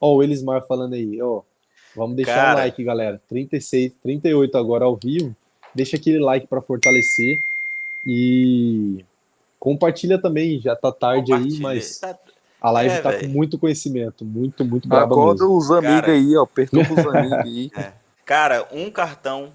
Ó, o Elismar falando aí, ó. Vamos deixar Cara... o like, galera. 36, 38 agora ao vivo. Deixa aquele like para fortalecer. E compartilha também, já tá tarde aí, mas tá... a live é, tá véio. com muito conhecimento, muito, muito braba Acorda mesmo. os amigos aí, ó, perturba os amigos aí. É. Cara, um cartão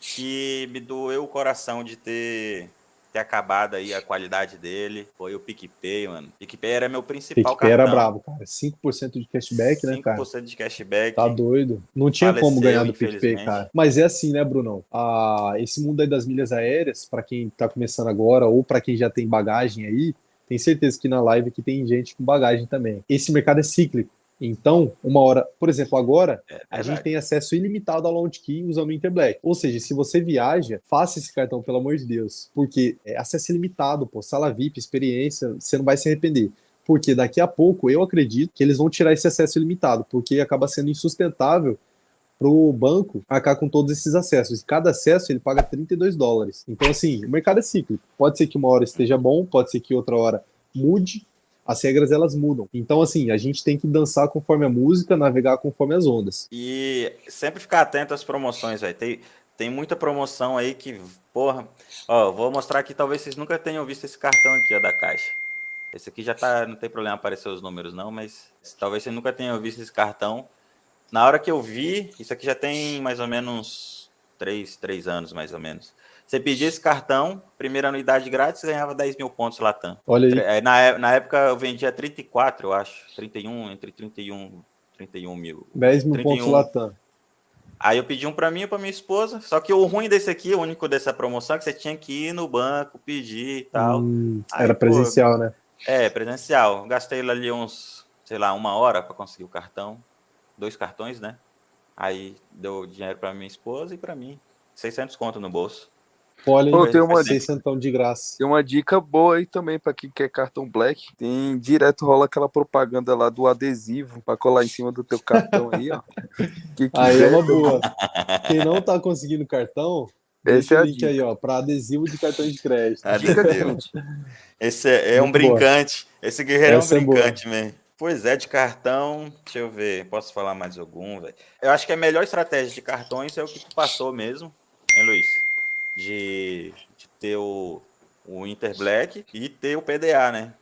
que me doeu o coração de ter ter acabado aí a qualidade dele. Foi o PicPay, mano. PicPay era meu principal PicPay cartão. era brabo, cara. 5% de cashback, 5 né, cara? 5% de cashback. Tá doido. Não tinha faleceu, como ganhar do PicPay, cara. Mas é assim, né, Brunão? Ah, esse mundo aí das milhas aéreas, para quem tá começando agora ou para quem já tem bagagem aí, tem certeza que na live aqui tem gente com bagagem também. Esse mercado é cíclico. Então, uma hora, por exemplo, agora, é, a gente tem acesso ilimitado ao Launch Key usando o Interblack. Ou seja, se você viaja, faça esse cartão, pelo amor de Deus. Porque é acesso ilimitado, pô, sala VIP, experiência, você não vai se arrepender. Porque daqui a pouco, eu acredito que eles vão tirar esse acesso ilimitado, porque acaba sendo insustentável para o banco arcar com todos esses acessos. E cada acesso ele paga 32 dólares. Então, assim, o mercado é cíclico. Pode ser que uma hora esteja bom, pode ser que outra hora mude, as regras elas mudam. Então, assim, a gente tem que dançar conforme a música, navegar conforme as ondas. E sempre ficar atento às promoções, velho. Tem, tem muita promoção aí que, porra. Ó, vou mostrar aqui, talvez vocês nunca tenham visto esse cartão aqui, ó, da Caixa. Esse aqui já tá, não tem problema aparecer os números não, mas talvez vocês nunca tenham visto esse cartão. Na hora que eu vi, isso aqui já tem mais ou menos três, três anos, mais ou menos. Você pedia esse cartão, primeira anuidade grátis, ganhava 10 mil pontos Latam. Olha aí. É, na, na época eu vendia 34, eu acho. 31, entre 31, 31 mil. 10 mil 31. pontos Latam. Aí eu pedi um para mim e para minha esposa. Só que o ruim desse aqui, o único dessa promoção, é que você tinha que ir no banco, pedir e tal. Hum, Aí, era presencial, pô, né? É, presencial. Gastei ali uns, sei lá, uma hora para conseguir o cartão. Dois cartões, né? Aí deu dinheiro para minha esposa e para mim. 600 conto no bolso. Olha, Pô, tem uma então de graça. Tem uma dica boa aí também para quem quer cartão Black. Tem direto rola aquela propaganda lá do adesivo para colar em cima do teu cartão aí, ó. Que aí é uma boa. Quem não tá conseguindo cartão, esse é o link aí, ó, para adesivo de cartão de crédito. Adesivo. Esse é, é um brincante. Esse guerreiro Essa é um brincante, é man. Pois é, de cartão, deixa eu ver, posso falar mais algum, velho? Eu acho que a melhor estratégia de cartões é o que tu passou mesmo, hein, Luiz? De, de ter o, o Inter Black e ter o PDA, né?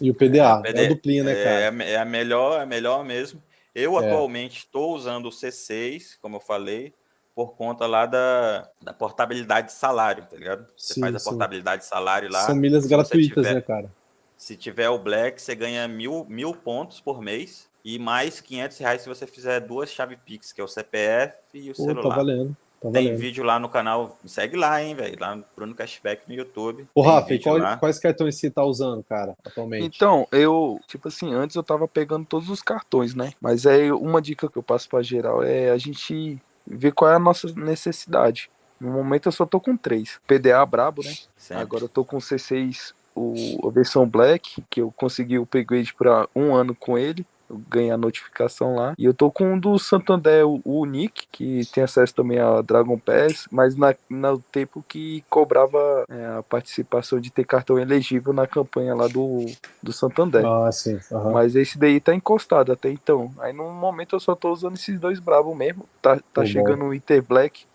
E o PDA, é, PDA, é a duplinha, né, cara? É, é, a melhor, é a melhor mesmo. Eu é. atualmente estou usando o C6, como eu falei, por conta lá da, da portabilidade de salário, tá ligado? Você sim, faz a sim. portabilidade de salário lá. São milhas gratuitas, tiver, né, cara? Se tiver o Black, você ganha mil, mil pontos por mês e mais 500 reais se você fizer duas chave Pix, que é o CPF e o Pô, celular. Tá valendo. Tá tem vídeo lá no canal, segue lá, hein, velho, lá no Bruno Cashback no YouTube. Ô, Rafa, qual, quais cartões você tá usando, cara, atualmente? Então, eu, tipo assim, antes eu tava pegando todos os cartões, né? Mas aí uma dica que eu passo pra geral é a gente ver qual é a nossa necessidade. No momento eu só tô com três. PDA brabo, né? Sempre. Agora eu tô com C6, o, a versão Black, que eu consegui o upgrade para um ano com ele ganhei a notificação lá. E eu tô com um do Santander, o, o Nick, que tem acesso também a Dragon Pass, mas na, no tempo que cobrava é, a participação de ter cartão elegível na campanha lá do, do Santander. Ah, sim. Uhum. Mas esse daí tá encostado até então. Aí no momento eu só tô usando esses dois bravos mesmo. Tá, tá chegando o Inter Black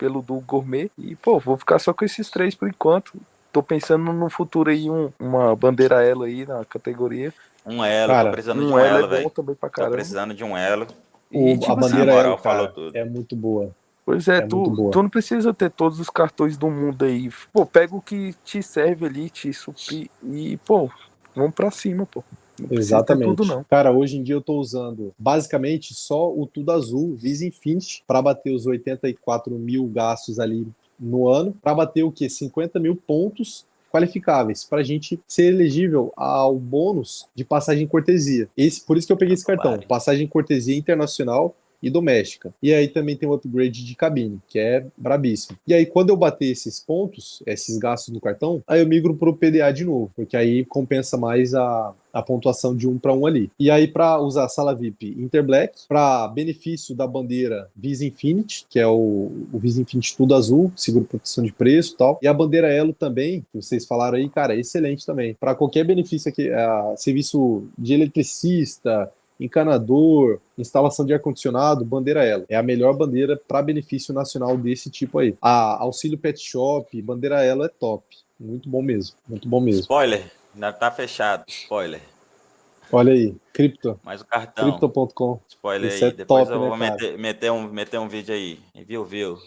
pelo do Gourmet. E, pô, vou ficar só com esses três por enquanto. Tô pensando no futuro aí, um, uma bandeira ela aí na categoria. Um elo, cara, tô precisando um de um elo, velho. Tô precisando de um elo. O, tipo, a assim, bandeira assim, elo, cara, é muito boa. Pois é, é tu, tu não precisa ter todos os cartões do mundo aí. Pô, pega o que te serve ali, te suprir e, pô, vamos pra cima, pô. Não Exatamente. Tudo, não. Cara, hoje em dia eu tô usando basicamente só o Tudo Azul, Visa Infinity, para bater os 84 mil gastos ali no ano, para bater o que? 50 mil pontos qualificáveis para a gente ser elegível ao bônus de passagem cortesia. Esse, por isso que eu peguei esse cartão, passagem cortesia internacional e doméstica. E aí também tem o upgrade de cabine, que é brabíssimo. E aí, quando eu bater esses pontos, esses gastos no cartão, aí eu migro para o PDA de novo, porque aí compensa mais a, a pontuação de um para um ali. E aí, para usar a sala VIP Interblack, para benefício da bandeira Visa Infinity, que é o, o Visa Infinity tudo azul, seguro proteção de preço e tal. E a bandeira Elo também, que vocês falaram aí, cara, excelente também. Para qualquer benefício aqui, serviço de eletricista, encanador, instalação de ar-condicionado, bandeira ela. É a melhor bandeira para benefício nacional desse tipo aí. A auxílio pet shop, bandeira ela é top. Muito bom mesmo, muito bom mesmo. Spoiler, ainda tá fechado, spoiler. Olha aí, cripto. Mais o cartão. Crypto.com. Spoiler Isso aí. É Depois top, eu vou né, meter, meter, um, meter um vídeo aí. Viu, viu.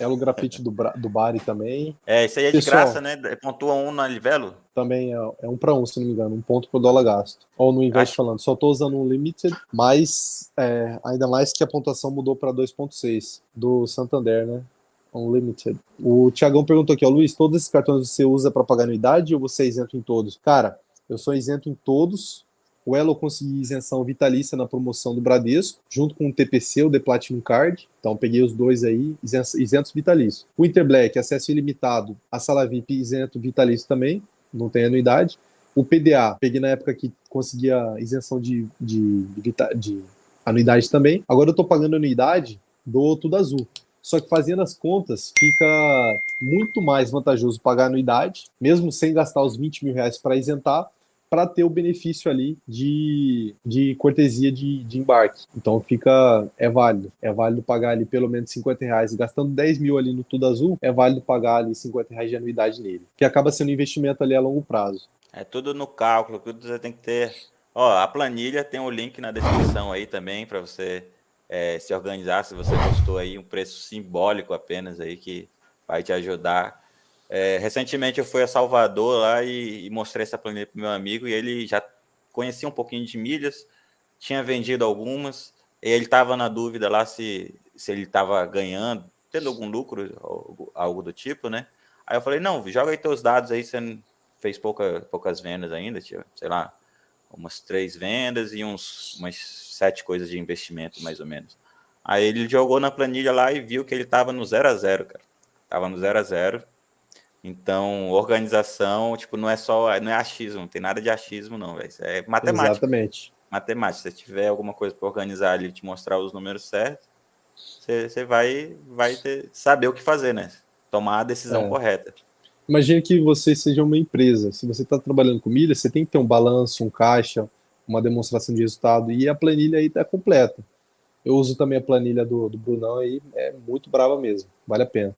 É o grafite do, do Bari também. É, isso aí é Pessoal, de graça, né? Pontua um na Livelo? Também é, é um para um, se não me engano. Um ponto por dólar gasto. Ou no investe Acho... falando. Só tô usando um Limited, mas é, ainda mais que a pontuação mudou para 2.6 do Santander, né? Unlimited. O Tiagão perguntou aqui, ó, Luiz, todos esses cartões você usa para pagar anuidade ou você é isento em todos? Cara, eu sou isento em todos, o Elo consegui isenção vitalícia na promoção do Bradesco, junto com o TPC, o The Platinum Card. Então peguei os dois aí, isentos vitalícios. O Interblack, acesso ilimitado. A sala VIP, isento vitalício também, não tem anuidade. O PDA, peguei na época que conseguia isenção de, de, de, de anuidade também. Agora eu estou pagando anuidade do Tudo Azul. Só que fazendo as contas, fica muito mais vantajoso pagar anuidade, mesmo sem gastar os 20 mil reais para isentar, para ter o benefício ali de, de cortesia de, de embarque. Então fica, é válido. É válido pagar ali pelo menos 50 reais, gastando 10 mil ali no Tudo Azul, é válido pagar ali 50 reais de anuidade nele, que acaba sendo um investimento ali a longo prazo. É tudo no cálculo, tudo você tem que ter. Ó, a planilha tem o um link na descrição aí também para você é, se organizar, se você gostou aí, um preço simbólico apenas aí que vai te ajudar é, recentemente eu fui a Salvador lá e, e mostrei essa planilha para meu amigo e ele já conhecia um pouquinho de milhas, tinha vendido algumas, e ele estava na dúvida lá se, se ele estava ganhando, tendo algum lucro, algo, algo, do tipo, né? Aí eu falei, não, joga aí teus dados aí, você fez pouca, poucas vendas ainda, tio, sei lá, umas três vendas e uns, umas sete coisas de investimento, mais ou menos. Aí ele jogou na planilha lá e viu que ele estava no zero a zero, cara. Tava no zero a zero então, organização, tipo, não é só, não é achismo, não tem nada de achismo, não, véio. é matemática. Exatamente. Matemática. Se tiver alguma coisa para organizar ali, te mostrar os números certos, você, vai, vai ter, saber o que fazer, né? Tomar a decisão é. correta. Imagine que você seja uma empresa. Se você está trabalhando com milha, você tem que ter um balanço, um caixa, uma demonstração de resultado, e a planilha aí está completa. Eu uso também a planilha do, do Brunão aí, é muito brava mesmo, vale a pena.